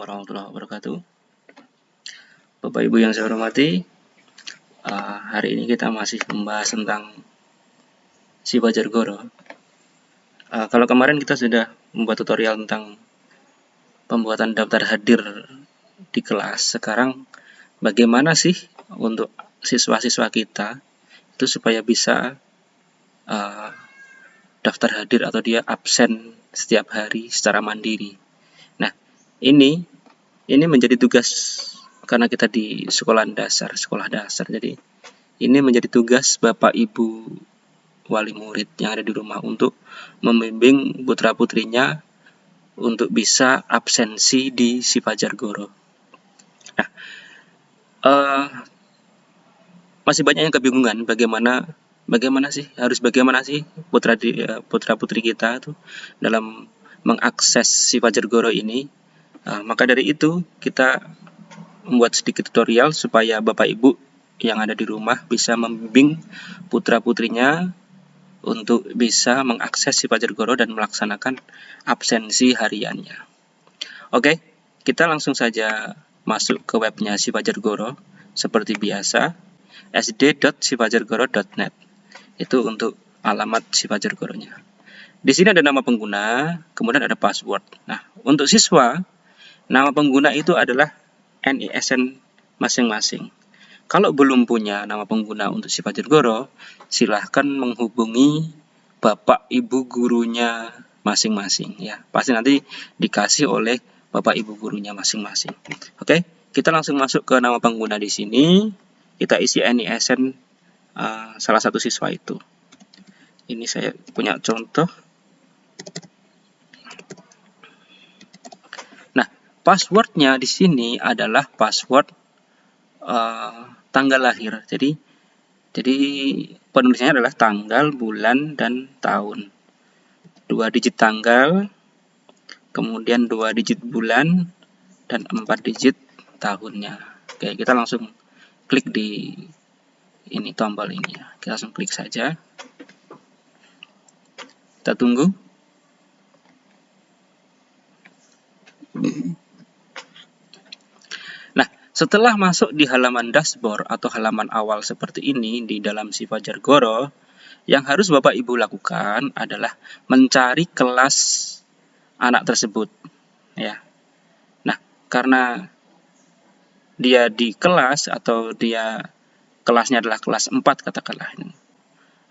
Warahmatullahi wabarakatuh. Bapak Ibu yang saya hormati, uh, hari ini kita masih membahas tentang si Goro. Uh, kalau kemarin kita sudah membuat tutorial tentang pembuatan daftar hadir di kelas, sekarang bagaimana sih untuk siswa-siswa kita itu supaya bisa uh, daftar hadir atau dia absen setiap hari secara mandiri ini ini menjadi tugas karena kita di sekolah dasar, sekolah dasar. Jadi ini menjadi tugas Bapak Ibu wali murid yang ada di rumah untuk membimbing putra-putrinya untuk bisa absensi di si Fajar Goro. Nah, uh, masih banyak yang kebingungan bagaimana bagaimana sih harus bagaimana sih putra uh, putra putri kita tuh dalam mengakses si Fajar Goro ini Nah, maka dari itu kita membuat sedikit tutorial supaya Bapak Ibu yang ada di rumah bisa membimbing putra-putrinya untuk bisa mengakses si Fajar Goro dan melaksanakan absensi hariannya. Oke, kita langsung saja masuk ke webnya si Fajar Goro seperti biasa sd.sifajargoro.net itu untuk alamat si Fajar Goronya. Di sini ada nama pengguna, kemudian ada password. Nah, untuk siswa Nama pengguna itu adalah NISN masing-masing. Kalau belum punya nama pengguna untuk sifat Goro, silahkan menghubungi bapak ibu gurunya masing-masing ya. Pasti nanti dikasih oleh bapak ibu gurunya masing-masing. Oke, kita langsung masuk ke nama pengguna di sini. Kita isi NISN uh, salah satu siswa itu. Ini saya punya contoh. Passwordnya di sini adalah password uh, tanggal lahir. Jadi jadi penulisannya adalah tanggal, bulan, dan tahun. Dua digit tanggal, kemudian dua digit bulan, dan empat digit tahunnya. Oke, kita langsung klik di ini tombol ini ya. Kita langsung klik saja. Kita tunggu. Setelah masuk di halaman dashboard atau halaman awal seperti ini di dalam si Fajar Goro, yang harus Bapak Ibu lakukan adalah mencari kelas anak tersebut. Ya. Nah, karena dia di kelas atau dia kelasnya adalah kelas 4 katakanlah ini.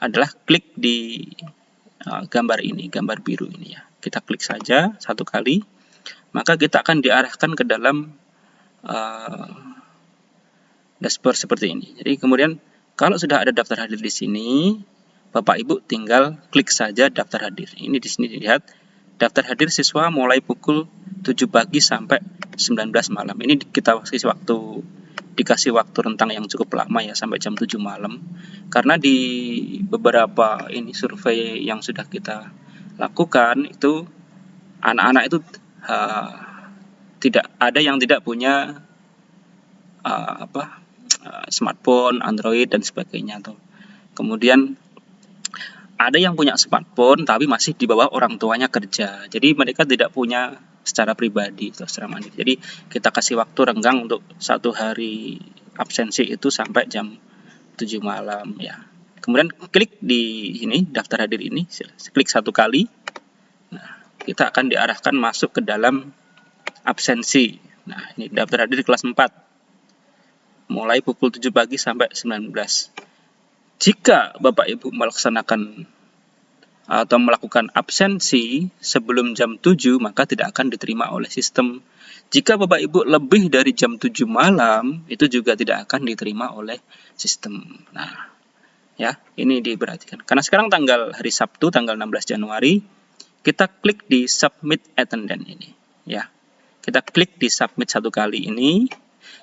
Adalah klik di uh, gambar ini, gambar biru ini ya. Kita klik saja satu kali, maka kita akan diarahkan ke dalam uh, dashboard seperti ini. Jadi kemudian kalau sudah ada daftar hadir di sini, Bapak Ibu tinggal klik saja daftar hadir. Ini di sini dilihat daftar hadir siswa mulai pukul 7 pagi sampai 19 malam. Ini kita kasih waktu dikasih waktu rentang yang cukup lama ya sampai jam 7 malam. Karena di beberapa ini survei yang sudah kita lakukan itu anak-anak itu uh, tidak ada yang tidak punya uh, apa uh, smartphone, Android dan sebagainya tuh. Kemudian ada yang punya smartphone tapi masih di bawah orang tuanya kerja. Jadi mereka tidak punya secara pribadi atau secara mandiri. Jadi kita kasih waktu renggang untuk satu hari absensi itu sampai jam 7 malam ya. Kemudian klik di ini daftar hadir ini, klik satu kali. Nah, kita akan diarahkan masuk ke dalam absensi. Nah, ini daftar hadir kelas 4. Mulai pukul 7 pagi sampai 19. Jika Bapak Ibu melaksanakan atau melakukan absensi sebelum jam 7, maka tidak akan diterima oleh sistem. Jika Bapak Ibu lebih dari jam 7 malam, itu juga tidak akan diterima oleh sistem. Nah, ya, ini diperhatikan. Karena sekarang tanggal hari Sabtu, tanggal 16 Januari, kita klik di submit attendance ini, ya. Kita klik di submit satu kali ini,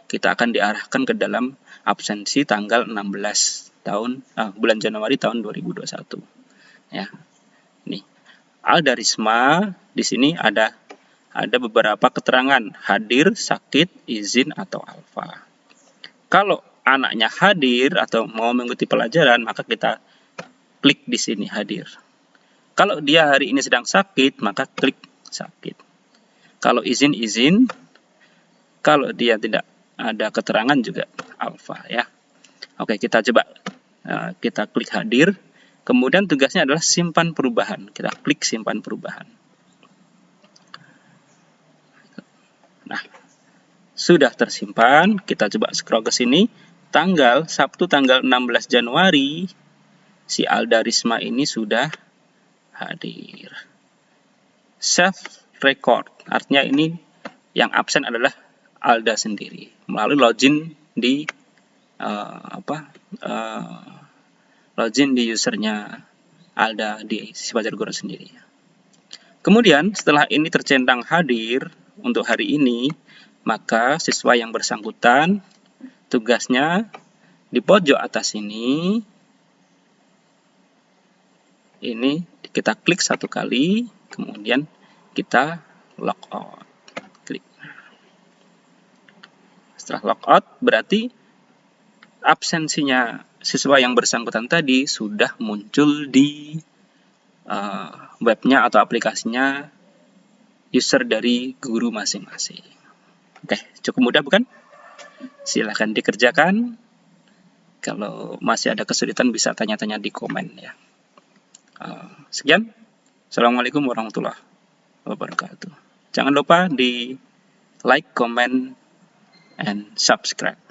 kita akan diarahkan ke dalam absensi tanggal 16 tahun ah, bulan Januari tahun 2021. Ya. Ini Aldarisma di sini ada ada beberapa keterangan hadir, sakit, izin atau alfa. Kalau anaknya hadir atau mau mengikuti pelajaran, maka kita klik di sini hadir. Kalau dia hari ini sedang sakit, maka klik sakit. Kalau izin-izin, kalau dia tidak ada keterangan juga alfa ya. Oke, kita coba uh, kita klik hadir. Kemudian tugasnya adalah simpan perubahan. Kita klik simpan perubahan. Nah, sudah tersimpan. Kita coba scroll ke sini. Tanggal Sabtu tanggal 16 Januari si Alda Risma ini sudah hadir. Self record artinya ini yang absen adalah Alda sendiri melalui login di uh, apa uh, login di usernya Alda di Sipajar Guru sendiri. Kemudian setelah ini tercentang hadir untuk hari ini, maka siswa yang bersangkutan tugasnya di pojok atas ini ini kita klik satu kali, kemudian kita logout. Klik. Setelah logout, berarti absensinya siswa yang bersangkutan tadi sudah muncul di uh, webnya atau aplikasinya user dari guru masing-masing. Oke, cukup mudah bukan? Silahkan dikerjakan. Kalau masih ada kesulitan bisa tanya-tanya di komen ya. Uh, sekian. Assalamualaikum warahmatullahi wabarakatuh. Jangan lupa di like, comment, and subscribe.